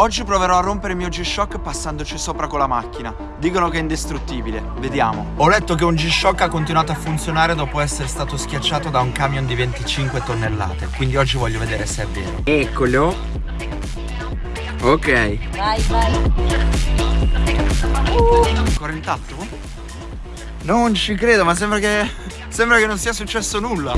Oggi proverò a rompere il mio G-Shock passandoci sopra con la macchina. Dicono che è indistruttibile, vediamo. Ho letto che un G-Shock ha continuato a funzionare dopo essere stato schiacciato da un camion di 25 tonnellate, quindi oggi voglio vedere se è vero. Eccolo. Ok. Vai, vai. Ancora intatto? Non ci credo, ma sembra che... sembra che non sia successo nulla.